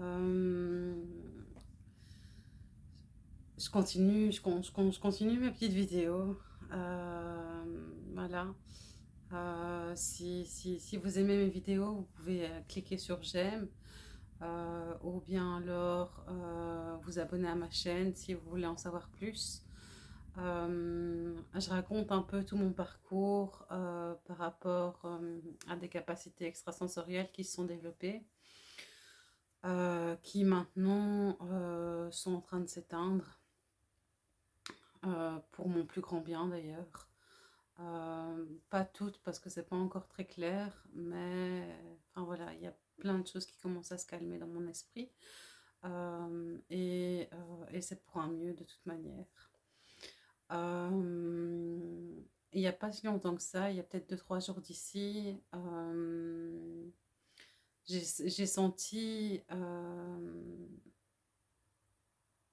Euh, je continue, je, je, continue mes petites vidéos. Euh, voilà. Euh, si, vous aimez mes vidéos, vous pouvez cliquer sur j'aime. ou bien alors vous abonner à ma chaîne si vous voulez en savoir plus. je raconte un peu tout mon parcours par rapport à des capacités extrasensorielles qui se sont développées. Euh, qui maintenant euh, sont en train de s'éteindre, euh, pour mon plus grand bien d'ailleurs. pas toutes parce que c'est pas encore très clair, mais enfin voilà, il y a plein de choses qui commencent à se calmer dans mon esprit. et, et c'est pour un mieux de toute manière. il n'y a pas si longtemps que ça, il y a peut-être 2-3 jours d'ici, j'ai senti,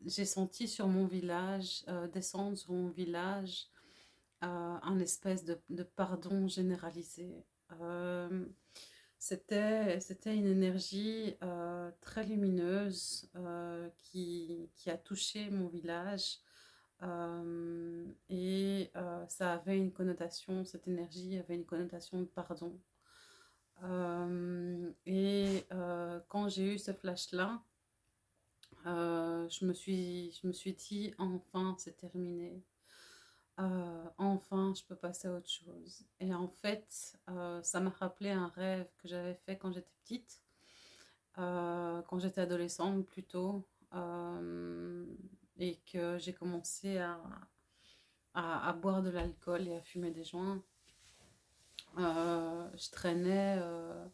j'ai senti sur mon village, descendre sur mon village, un espèce de, pardon généralisé. C'était une énergie très lumineuse qui, qui, a touché mon village et ça avait une connotation, cette énergie avait une connotation de pardon. Euh, et euh, quand j'ai eu ce flash-là, euh, je, me suis, je me suis dit, enfin, c'est terminé. enfin, je peux passer à autre chose. Et en fait, ça m'a rappelé un rêve que j'avais fait quand j'étais petite, quand j'étais adolescente plutôt, et que j'ai commencé à, à, boire de l'alcool et à fumer des joints. Euh, je, traînais, euh,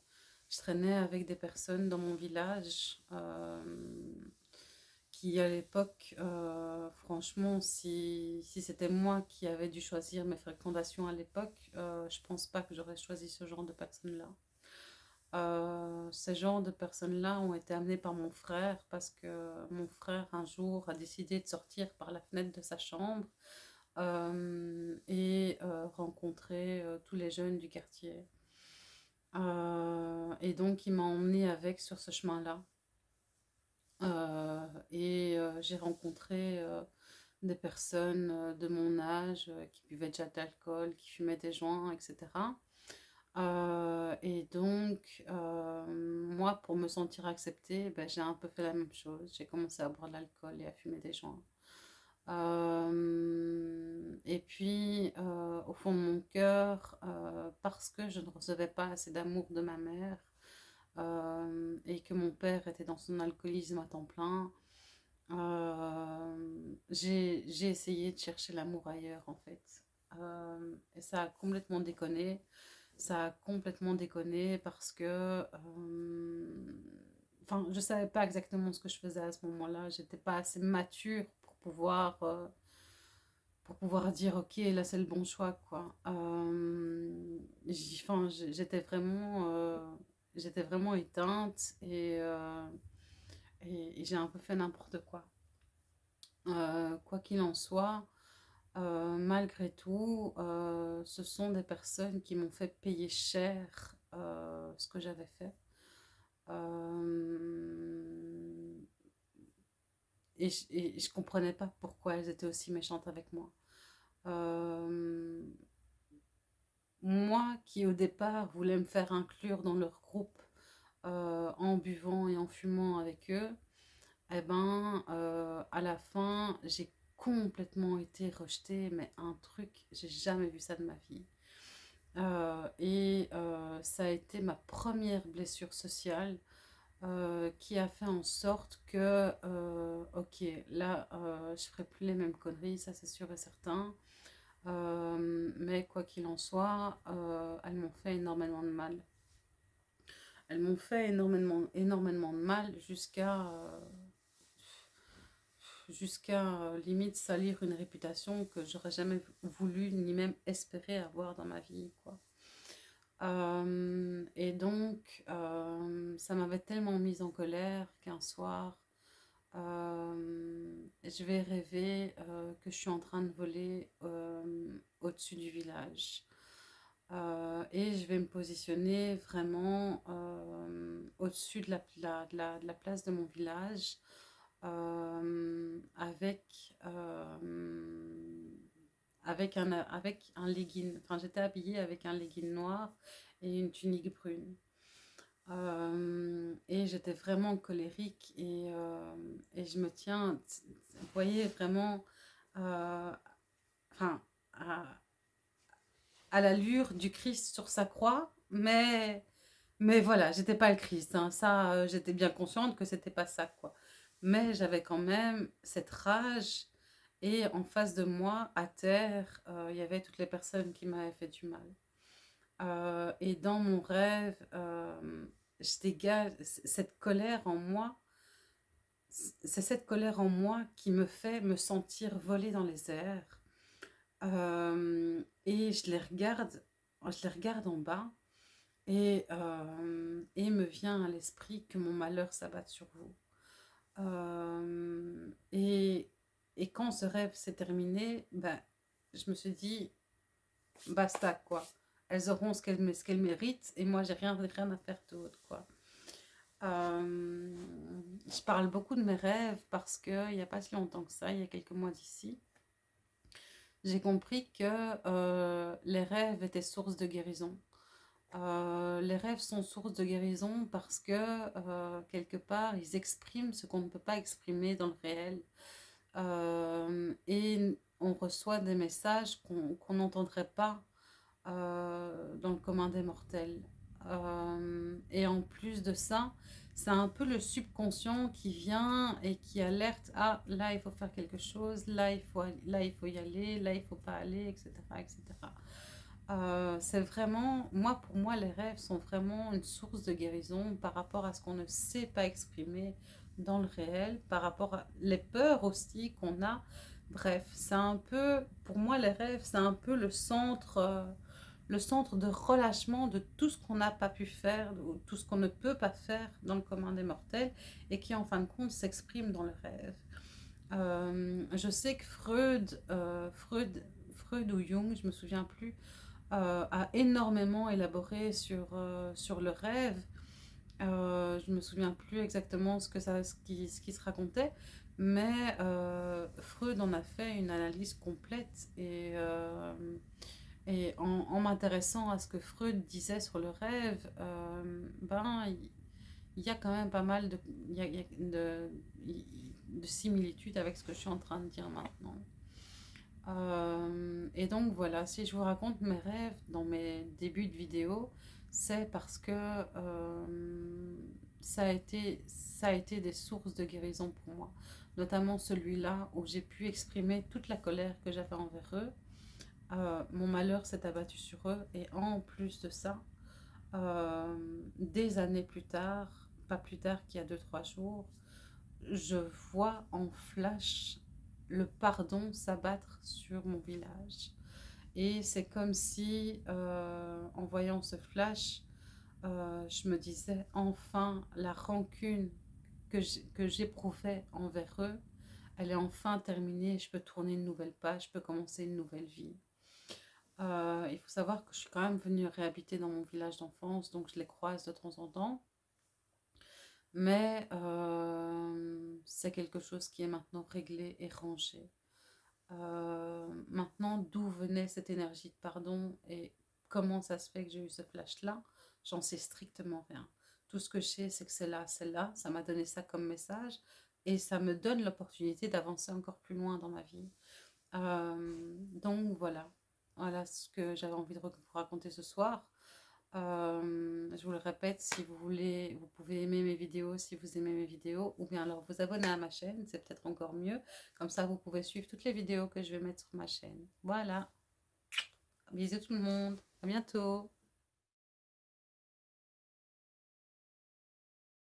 je traînais avec des personnes dans mon village euh, qui, à l'époque, franchement, si, si c'était moi qui avais dû choisir mes fréquentations à l'époque, je pense pas que j'aurais choisi ce genre de personnes-là. ces genres de personnes-là ont été amenées par mon frère parce que mon frère un jour a décidé de sortir par la fenêtre de sa chambre euh, et euh, rencontrer euh, tous les jeunes du quartier. et donc, il m'a emmené avec sur ce chemin-là. et j'ai rencontré des personnes de mon âge qui buvaient déjà de l'alcool, qui fumaient des joints, etc. et donc, moi, pour me sentir acceptée, ben, j'ai un peu fait la même chose. J'ai commencé à boire de l'alcool et à fumer des joints. Euh, et puis, euh, au fond de mon cœur, euh, parce que je ne recevais pas assez d'amour de ma mère et que mon père était dans son alcoolisme à temps plein, j'ai essayé de chercher l'amour ailleurs en fait. et ça a complètement déconné. Ça a complètement déconné parce que enfin, je savais pas exactement ce que je faisais à ce moment-là. J'étais pas assez mature pouvoir, euh, pour pouvoir dire ok là c'est le bon choix quoi. Euh, j'étais vraiment, euh, j'étais vraiment éteinte et, et, j'ai un peu fait n'importe quoi. quoi qu'il en soit, malgré tout, ce sont des personnes qui m'ont fait payer cher ce que j'avais fait. Et je, ne comprenais pas pourquoi elles étaient aussi méchantes avec moi. Euh, moi qui au départ voulais me faire inclure dans leur groupe euh, en buvant et en fumant avec eux, eh ben euh, à la fin j'ai complètement été rejetée, mais un truc, j'ai jamais vu ça de ma vie. et ça a été ma première blessure sociale euh, qui a fait en sorte que, euh, ok, là, euh, je ferai plus les mêmes conneries, ça c'est sûr et certain. mais quoi qu'il en soit, elles m'ont fait énormément de mal. Elles m'ont fait énormément, énormément de mal jusqu'à jusqu'à limite salir une réputation que j'aurais jamais voulu ni même espéré avoir dans ma vie, quoi. Et donc, euh, ça m'avait tellement mise en colère qu'un soir, euh, je vais rêver que je suis en train de voler au-dessus du village. Euh, et je vais me positionner vraiment au-dessus de la, place de mon village avec, avec, un, avec un legging. Enfin, j'étais habillée avec un legging noir et une tunique brune. Et j'étais vraiment colérique et, et, je me tiens, vous voyez, vraiment enfin, à, à l'allure du Christ sur sa croix, mais, mais voilà, j'étais pas le Christ. Hein. Ça, euh, j'étais bien consciente que c'était pas ça, quoi. Mais j'avais quand même cette rage et en face de moi, à terre, euh, il y avait toutes les personnes qui m'avaient fait du mal. Euh, et dans mon rêve, cette colère en moi. C'est cette colère en moi qui me fait me sentir voler dans les airs euh, et je les regarde, je les regarde en bas et, euh, et me vient à l'esprit que mon malheur s'abatte sur vous. Euh, et, et, quand ce rêve s'est terminé, ben, je me suis dit, basta quoi. Elles auront ce qu'elles qu méritent et moi j'ai rien, rien à faire d'autre quoi. je parle beaucoup de mes rêves parce qu'il n'y a pas si longtemps que ça, il y a quelques mois d'ici, j'ai compris que euh, les rêves étaient source de guérison. Euh, les rêves sont source de guérison parce que, euh, quelque part, ils expriment ce qu'on ne peut pas exprimer dans le réel. et on reçoit des messages qu'on n'entendrait pas dans le commun des mortels. et en plus de ça, c'est un peu le subconscient qui vient et qui alerte ah là il faut faire quelque chose là il faut là il faut y aller là il faut pas aller etc etc euh, c'est vraiment moi pour moi les rêves sont vraiment une source de guérison par rapport à ce qu'on ne sait pas exprimer dans le réel par rapport à les peurs aussi qu'on a bref c'est un peu pour moi les rêves c'est un peu le centre euh, le centre de relâchement de tout ce qu'on n'a pas pu faire, ou tout ce qu'on ne peut pas faire dans le commun des mortels, et qui en fin de compte s'exprime dans le rêve. Euh, je sais que Freud, euh, Freud, Freud ou Jung, je me souviens plus, euh, a énormément élaboré sur, sur le rêve. je me souviens plus exactement ce, que ça, ce, qui, ce qui se racontait, mais Freud en a fait une analyse complète et et en, m'intéressant à ce que Freud disait sur le rêve, euh, ben, il y, a quand même pas mal de, similitudes avec ce que je suis en train de dire maintenant. Euh, et donc voilà, si je vous raconte mes rêves dans mes débuts de vidéo, c'est parce que euh, ça, a été, ça a été des sources de guérison pour moi. Notamment celui-là où j'ai pu exprimer toute la colère que j'avais envers eux euh, mon malheur s'est abattu sur eux. Et en plus de ça, euh, des années plus tard, pas plus tard qu'il y a 2-3 jours, je vois en flash le pardon s'abattre sur mon village. Et c'est comme si, euh, en voyant ce flash, je me disais enfin la rancune que j'éprouvais envers eux, elle est enfin terminée, je peux tourner une nouvelle page, je peux commencer une nouvelle vie. Euh, il faut savoir que je suis quand même venue réhabiter dans mon village d'enfance, donc je les croise de temps en temps. Mais euh, c'est quelque chose qui est maintenant réglé et rangé. Euh, maintenant, d'où venait cette énergie de pardon et comment ça se fait que j'ai eu ce flash-là, j'en sais strictement rien. Tout ce que je sais, c'est que c'est là, c'est là, ça m'a donné ça comme message et ça me donne l'opportunité d'avancer encore plus loin dans ma vie. donc voilà, voilà ce que j'avais envie de vous raconter ce soir. Euh, je vous le répète, si vous voulez, vous pouvez aimer mes vidéos si vous aimez mes vidéos, ou bien alors vous abonner à ma chaîne, c'est peut-être encore mieux. Comme ça, vous pouvez suivre toutes les vidéos que je vais mettre sur ma chaîne. Voilà. Bisous tout le monde. À bientôt.